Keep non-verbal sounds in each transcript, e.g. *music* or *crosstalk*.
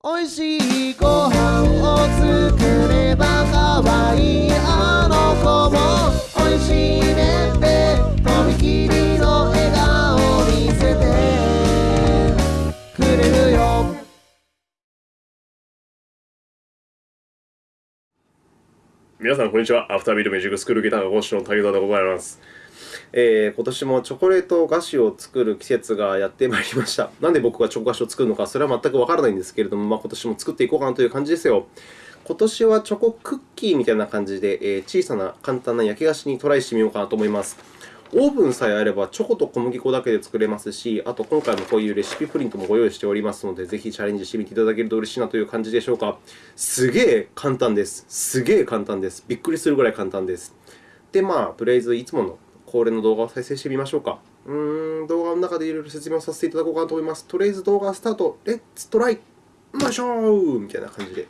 おいしいご飯を作ればかわいあの子もおいしいねってとびきりの笑顔見せてくれるよ皆さん、こんにちは。アフタービートミュージックスクールギターの講師の武田でございます。えー、今年もチョコレート菓子を作る季節がやってまいりました。*laughs* なんで僕がチョコ菓子を作るのか、それは全くわからないんですけれども、まあ、今年も作っていこうかなという感じですよ。今年はチョコクッキーみたいな感じで、えー、小さな簡単な焼き菓子にトライしてみようかなと思います。オーブンさえあれば、チョコと小麦粉だけで作れますし、あと今回もこういうレシピプリントもご用意しておりますので、ぜひチャレンジしてみていただけると嬉しいなという感じでしょうか。すげえ簡単です。すげえ簡単です。びっくりするぐらい簡単です。で、まあ、とりあえずいつもの恒例の動画を再生してみましょうか。うん、動画の中でいろいろ説明をさせていただこうかなと思います。とりあえず動画スタート。レッツトライよいしょーみたいな感じで。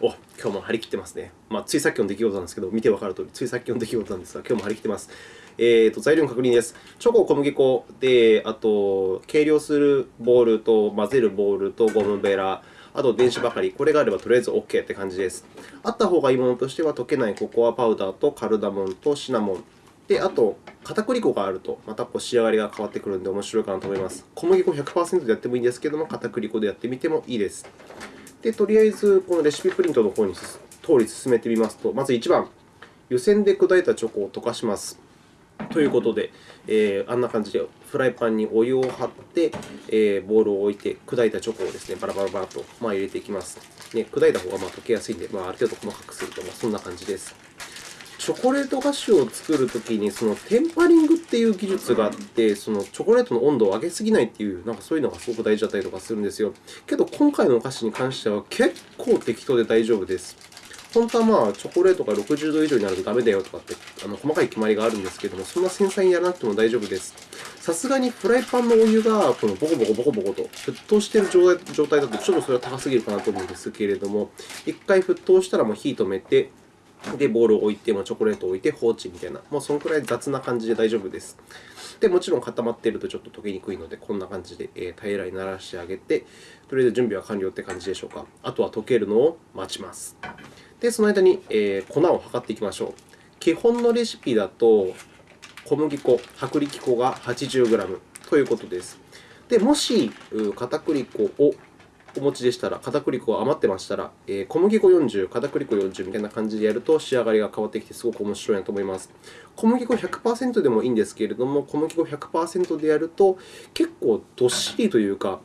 お、今日も張り切ってますね。まあ、ついさっきの出来事なんですけど、見てわかるとおり、ついさっきの出来事なんですが、今日も張り切ってます。えーと、材料の確認です。チョコ、小麦粉で、あと、計量するボールと混ぜるボールとゴムベラ、あと電子ばかり。これがあればとりあえず OK って感じです。あった方がいいものとしては、溶けないココアパウダーとカルダモンとシナモン。で、あと、片栗粉があると、またこう仕上がりが変わってくるので面白いかなと思います。小麦粉100%でやってもいいんですけども、片栗粉でやってみてもいいです。で、とりあえず、このレシピプリントの方に通り進めてみますと、まず1番、湯煎で砕いたチョコを溶かします。ということで、えー、あんな感じでフライパンにお湯を張って、えー、ボウルを置いて、砕いたチョコをですね、バラバラバラと、まあ、入れていきます。ね、砕いた方がまあ溶けやすいので、まあ、ある程度細かくすると、まあ、そんな感じです。チョコレート菓子を作るときに、そのテンパリングっていう技術があって、そのチョコレートの温度を上げすぎないっていう、なんかそういうのがすごく大事だったりとかするんですよ。けど、今回のお菓子に関しては結構適当で大丈夫です。本当はまあチョコレートが60度以上になるとダメだよとかってあの細かい決まりがあるんですけども、そんな繊細にやらなくても大丈夫です。さすがにフライパンのお湯がこのボコボコボコボコと沸騰している状態だとちょっとそれは高すぎるかなと思うんですけれども、1回沸騰したらもう火止めて、で、ボウルを置いて、チョコレートを置いて放置みたいな、もうそのくらい雑な感じで大丈夫です。で、もちろん固まっているとちょっと溶けにくいので、こんな感じで、平らにならしてあげて、とりあえず準備は完了って感じでしょうか。あとは溶けるのを待ちます。で、その間に、粉を測っていきましょう。基本のレシピだと、小麦粉、薄力粉が 80g ということです。で、もし、片栗粉をお持ちでしたら、片栗粉が余ってましたら、えー、小麦粉40、片栗粉40みたいな感じでやると仕上がりが変わってきてすごく面白いなと思います。小麦粉100%でもいいんですけれども、小麦粉100%でやると結構どっしりというか、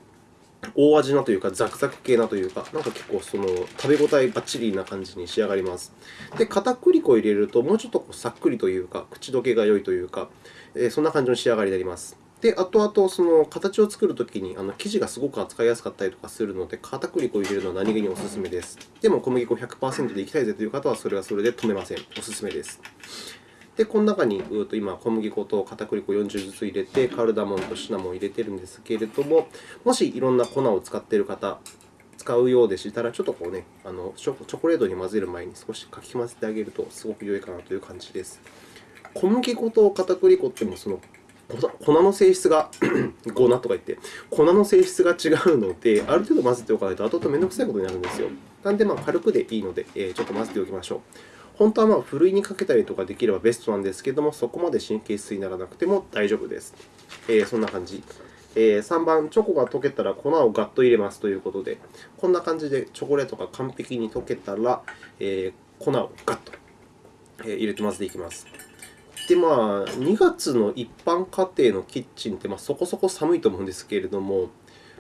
大味なというか、ザクザク系なというか、なんか結構その食べ応えばっちりな感じに仕上がります。で、片栗粉を入れると、もうちょっとさっくりというか、口どけが良いというか、え、そんな感じの仕上がりになります。で、後々その形を作るときにあの生地がすごく扱いやすかったりとかするので、片栗粉を入れるのは何気におすすめです。でも小麦粉100%でいきたいぜという方は、それはそれで止めません。おすすめです。で、この中に今、小麦粉と片栗粉40ずつ入れて、カルダモンとシナモンを入れているんですけれども、もしいろんな粉を使っている方、使うようでしたら、ちょっとこうね、あのチョコレートに混ぜる前に少しかき混ぜてあげるとすごく良いかなという感じです。小麦粉と片栗粉ってもその粉の性質が *clears throat* 粉とか言って、粉の性質が違うので、ある程度混ぜておかないと後々めんどくさいことになるんですよ。なので、まあ、軽くでいいので、えー、ちょっと混ぜておきましょう。本当はまあふるいにかけたりとかできればベストなんですけれども、そこまで神経質にならなくても大丈夫です。えー、そんな感じ。えー、3番、チョコが溶けたら粉をガッと入れますということで、こんな感じでチョコレートが完璧に溶けたら、えー、粉をガッと入れて混ぜていきます。で、まあ、2月の一般家庭のキッチンってまあそこそこ寒いと思うんですけれども、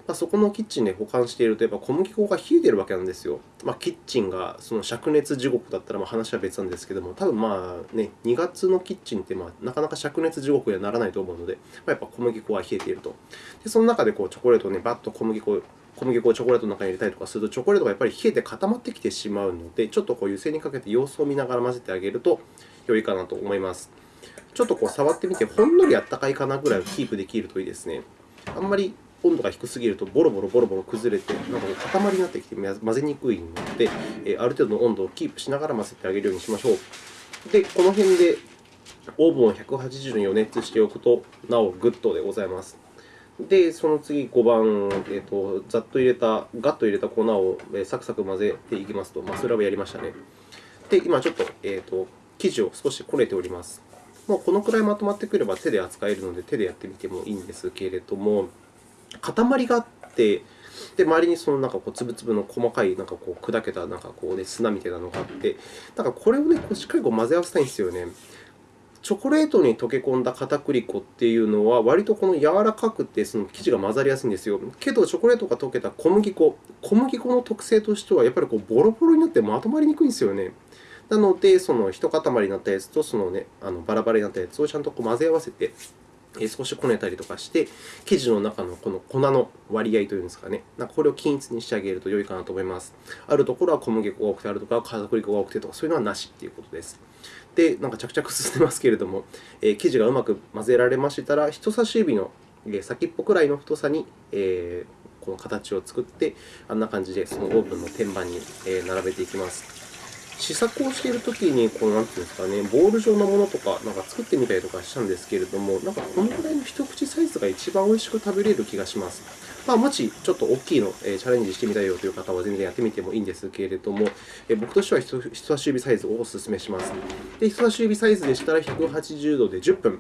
まあ、そこのキッチンで保管していると、やっぱ小麦粉が冷えているわけなんですよ。まあ、キッチンがその灼熱地獄だったらまあ話は別なんですけども、多分まあ、ね、2月のキッチンってまあなかなか灼熱地獄にはならないと思うので、まあ、やっぱ小麦粉は冷えていると。で、その中でこうチョコレートをね、バッと小麦粉小麦粉をチョコレートの中に入れたりとかすると、チョコレートがやっぱり冷えて固まってきてしまうので、ちょっとこう湯煎にかけて様子を見ながら混ぜてあげると良いかなと思います。ちょっとこう触ってみて、ほんのりあったかいかなぐらいをキープできるといいですね。あんまり温度が低すぎるとボロボロボロボロ崩れて、なんか塊になってきて混ぜにくいので、ある程度の温度をキープしながら混ぜてあげるようにしましょう。で、この辺でオーブンを180度に予熱しておくと、なおグッドでございます。で、その次5番、えーと、ざっと入れた、ガッと入れた粉を、サクサク混ぜていきますと、まあ、それはやりましたね。で、今ちょっと,、えーと、生地を少しこねております。もうこのくらいまとまってくれば手で扱えるので、手でやってみてもいいんですけれども、塊があって、で周りにそのなんかこう粒々の細かいなんかこう砕けたなんかこう、ね、砂みたいなのがあって、なんかこれを、ね、こうしっかりこう混ぜ合わせたいんですよね。チョコレートに溶け込んだ片栗粉っていうのは、割とこの柔らかくてその生地が混ざりやすいんですよ。けど、チョコレートが溶けた小麦粉、小麦粉の特性としては、やっぱりこうボロボロになってまとまりにくいんですよね。なので、その一塊になったやつとその、ね、あのバラバラになったやつをちゃんとこう混ぜ合わせて、少しこねたりとかして、生地の中のこの粉の割合というんですかね、なんかこれを均一にしてあげると良いかなと思います。あるところは小麦粉が多くて、あるところは片栗粉が多くてとか、そういうのはなしということです。で、なんか着々進んでますけれども、えー、生地がうまく混ぜられましたら、人差し指の先っぽくらいの太さに、えー、この形を作って、あんな感じでそのオーブンの天板に並べていきます。試作をしているときに、こうなんていうんですかね、ボール状のものとかなんか作ってみたりとかしたんですけれども、なんかこのぐらいの一口サイズが一番美味しく食べれる気がします。まあ、もしちょっと大きいの、えチャレンジしてみたいよという方は全然やってみてもいいんですけれども、僕としては人差し指サイズをお勧めします。で人差し指サイズでしたら180度で10分。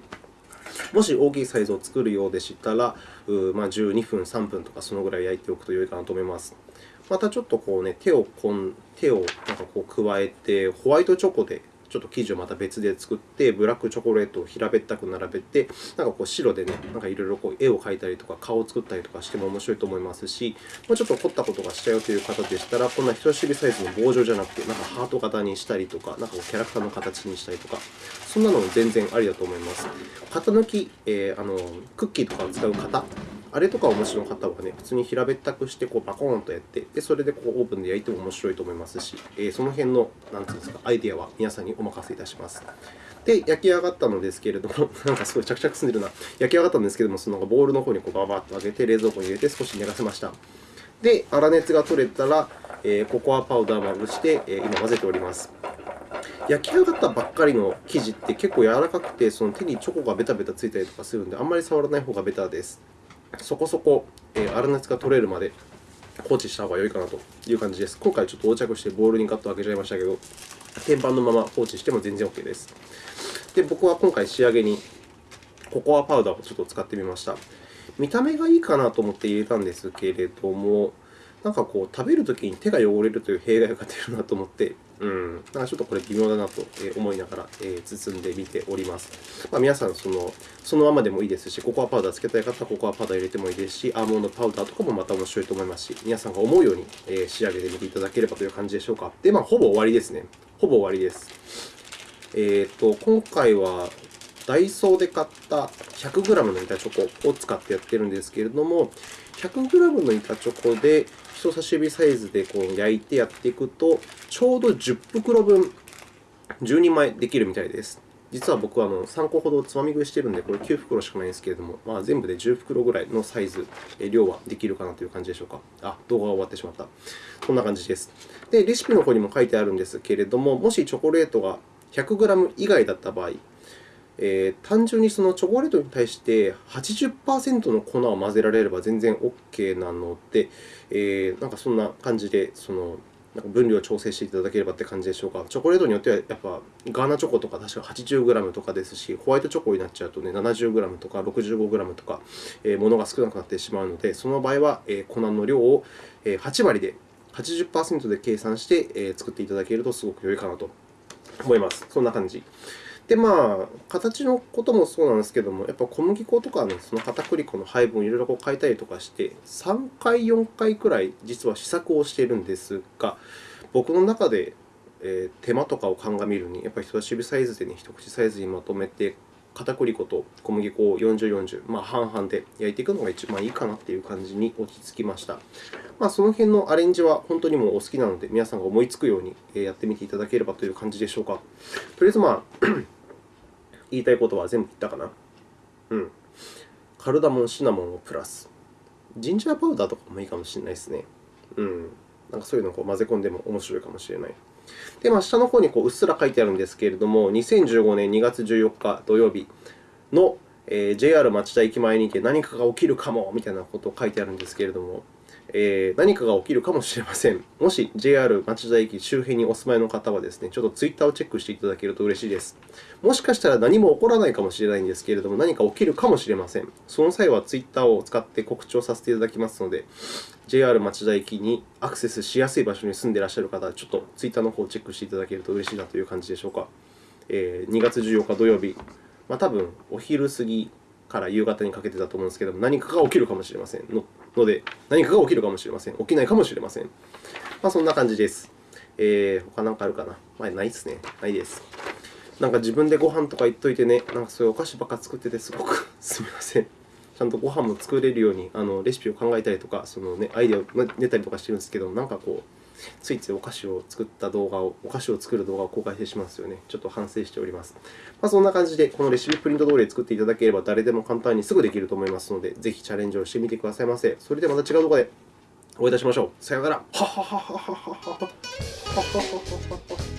もし大きいサイズを作るようでしたら、まあ、12分、3分とかそのぐらい焼いておくと良いかなと思います。またちょっとこう、ね、手をこん手をなんかこう加えて、ホワイトチョコでちょっと生地をまた別で作って、ブラックチョコレートを平べったく並べて、なんかこう白でね、なんかいろいろこう絵を描いたりとか、顔を作ったりとかしても面白いと思いますし、もうちょっと凝ったことがしたよという方でしたら、こんな人差し指サイズの棒状じゃなくて、なんかハート型にしたりとか、なんかキャラクターの形にしたりとか、そんなのも全然ありだと思います。型抜き、えー、あのクッキーとかを使う型あれとかお持ちの方はね、普通に平べったくしてこうバコーンとやって、でそれでこうオーブンで焼いても面白いと思いますし、え、その辺のなんていうんですかアイデアは皆さんにお任せいたします。で、焼き上がったのですけれども、*laughs* なんかすごい着々進んでるな。焼き上がったんですけれども、そのボウルの方にこうババッと上げて、冷蔵庫に入れて少し寝かせました。で、粗熱が取れたら、え、ココアパウダーをまぶして、え、今混ぜております。焼き上がったばっかりの生地って結構柔らかくて、その手にチョコがベタベタついたりとかするので、あんまり触らない方がベタです。そこそこ、え粗熱が取れるまで放置した方が良いかなという感じです。今回ちょっと横着してボールにガッと開けちゃいましたけど、天板のまま放置しても全然 OK です。で、僕は今回仕上げにココアパウダーをちょっと使ってみました。見た目がいいかなと思って入れたんですけれども、なんかこう食べるときに手が汚れるという弊害が出るなと思って、うん、なんかちょっとこれ微妙だなと思いながら包んでみております。まあ、皆さんその、そのままでもいいですし、ココアパウダーつけたい方はココアパウダー入れてもいいですし、アーモンドパウダーとかもまた面白いと思いますし、皆さんが思うように仕上げてみていただければという感じでしょうか。で、まあ、ほぼ終わりですね。ほぼ終わりです。えーと、今回はダイソーで買った 100g の板チョコを使ってやっているんですけれども、100g の板チョコで人差し指サイズでこう焼いてやっていくと、ちょうど10袋分、10人前できるみたいです。実は僕はあの3個ほどつまみ食いしているので、これ9袋しかないんですけれども、まあ、全部で10袋ぐらいのサイズ、量はできるかなという感じでしょうか。あ、動画が終わってしまった。こんな感じです。で、レシピの方にも書いてあるんですけれども、もしチョコレートが 100g 以外だった場合、えー、単純にそのチョコレートに対して80%の粉を混ぜられれば全然 OK なので、えー、なんかそんな感じでそのなんか分量を調整していただければって感じでしょうか。チョコレートによっては、やっぱガーナチョコとか確か 80g とかですし、ホワイトチョコになっちゃうと、ね、70g とか 65g とか、えー、ものが少なくなってしまうので、その場合は、えー、粉の量を8割で、80%で計算して、えー、作っていただけるとすごく良いかなと思います。そんな感じ。で、まあ、形のこともそうなんですけども、やっぱ小麦粉とかの、その片栗粉の配分をいろいろこう変えたりとかして、3回、4回くらい実は試作をしているんですが、僕の中で、え手間とかを鑑みるに、やっぱり人差し指サイズでね、一口サイズにまとめて、片栗粉と小麦粉を40、40、まあ、半々で焼いていくのが一番いいかなという感じに落ち着きました。まあ、その辺のアレンジは本当にもうお好きなので、皆さんが思いつくようにやってみていただければという感じでしょうか。とりあえず、まあ *clears throat* 言いたいことは全部言ったかな。うん。カルダモン、シナモンをプラス。ジンジャーパウダーとかもいいかもしれないですね。うん。なんかそういうのをこう混ぜ込んでも面白いかもしれない。で、まあ、下の方にこううっすら書いてあるんですけれども、2015年2月14日土曜日のえー、JR 町田駅前にて何かが起きるかもみたいなことを書いてあるんですけれども、えー、何かが起きるかもしれません。もし JR 町田駅周辺にお住まいの方はですね、ちょっとツイッターをチェックしていただけると嬉しいです。もしかしたら何も起こらないかもしれないんですけれども、何か起きるかもしれません。その際はツイッターを使って告知をさせていただきますので、JR 町田駅にアクセスしやすい場所に住んでいらっしゃる方は、ちょっとツイッターの方をチェックしていただけると嬉しいなという感じでしょうか。えー、2月14日土曜日、まあ、多分お昼過ぎから夕方にかけてだと思うんですけども、何かが起きるかもしれませんので、何かが起きるかもしれません。起きないかもしれません。まあ、そんな感じです。えー、他何かあるかな？まあ、ないですね。ないです。なんか自分でご飯とか言っといてね、なんかそういうお菓子ばっか作ってて、すごく *laughs* すみません。ちゃんとご飯も作れるようにあのレシピを考えたりとか、そのね、アイデアを出たりとかしてるんですけど、なんかこう、ついついお菓子を作った動画を、お菓子を作る動画を公開してしますよね。ちょっと反省しております。まあ、そんな感じで、このレシピプリント通りで作っていただければ、誰でも簡単にすぐできると思いますので、ぜひチャレンジをしてみてくださいませ。それではまた違う動画でお会いいたしましょう。さようなら。はははははははは。